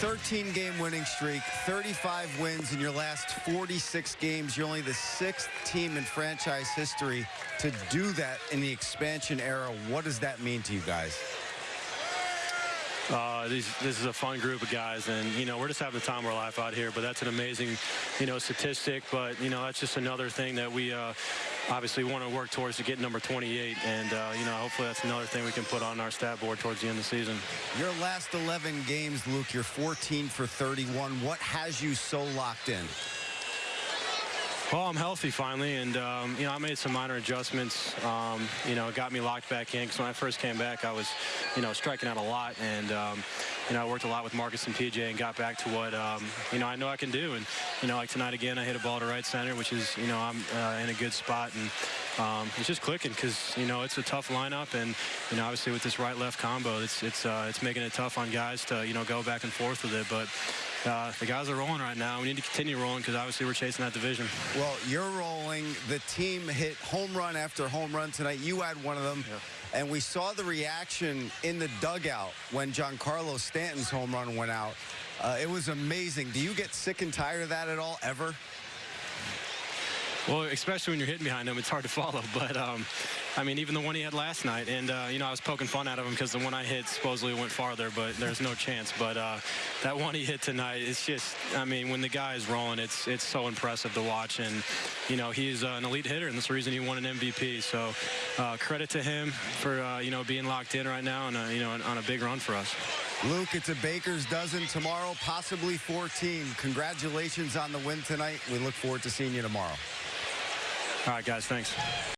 13-game winning streak, 35 wins in your last 46 games. You're only the sixth team in franchise history to do that in the expansion era. What does that mean to you guys? Uh, these, this is a fun group of guys, and you know we're just having the time of our life out here. But that's an amazing, you know, statistic. But you know that's just another thing that we uh, obviously want to work towards to get number 28. And uh, you know hopefully that's another thing we can put on our stat board towards the end of the season. Your last 11 games, Luke, you're 14 for 31. What has you so locked in? Well, I'm healthy finally, and um, you know I made some minor adjustments. Um, you know, it got me locked back in because when I first came back, I was, you know, striking out a lot, and um, you know I worked a lot with Marcus and PJ and got back to what um, you know I know I can do. And you know, like tonight again, I hit a ball to right center, which is you know I'm uh, in a good spot, and um, it's just clicking because you know it's a tough lineup, and you know obviously with this right-left combo, it's it's uh, it's making it tough on guys to you know go back and forth with it, but. Uh, the guys are rolling right now. We need to continue rolling because obviously we're chasing that division. Well, you're rolling. The team hit home run after home run tonight. You had one of them. Yeah. And we saw the reaction in the dugout when Giancarlo Stanton's home run went out. Uh, it was amazing. Do you get sick and tired of that at all, ever? Well, especially when you're hitting behind him, it's hard to follow. But, um, I mean, even the one he had last night, and, uh, you know, I was poking fun out of him because the one I hit supposedly went farther, but there's no chance. But uh, that one he hit tonight, it's just, I mean, when the guy is rolling, it's it's so impressive to watch. And, you know, he's uh, an elite hitter, and that's the reason he won an MVP. So uh, credit to him for, uh, you know, being locked in right now and, uh, you know, on a big run for us. Luke, it's a baker's dozen tomorrow, possibly 14. Congratulations on the win tonight. We look forward to seeing you tomorrow. All right, guys, thanks.